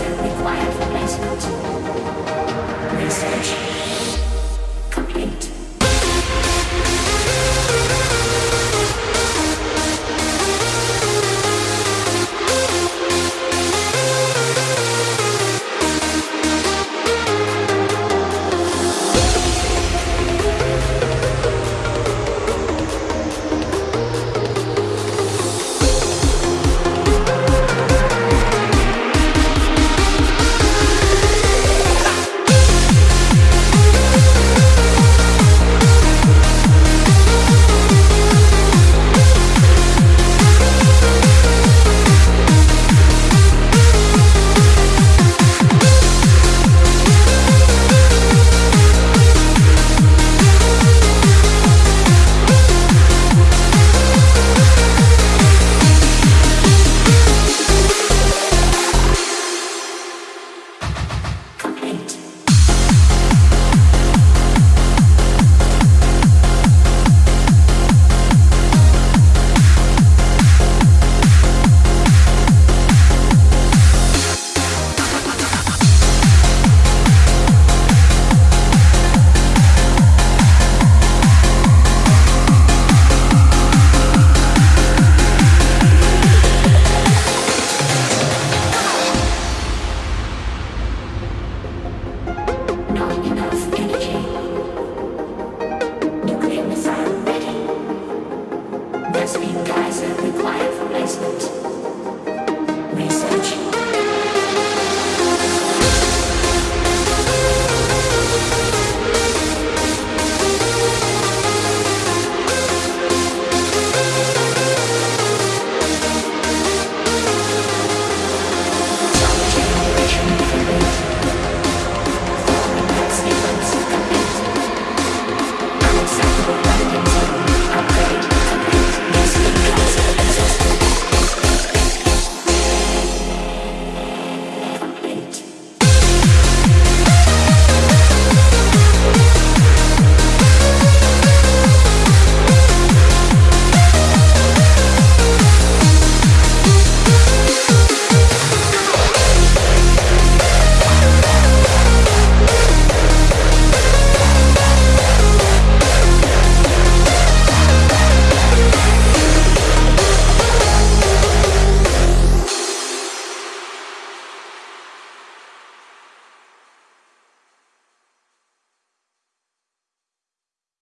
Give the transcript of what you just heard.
required for placement. Sweet Kaiser required replacement. Research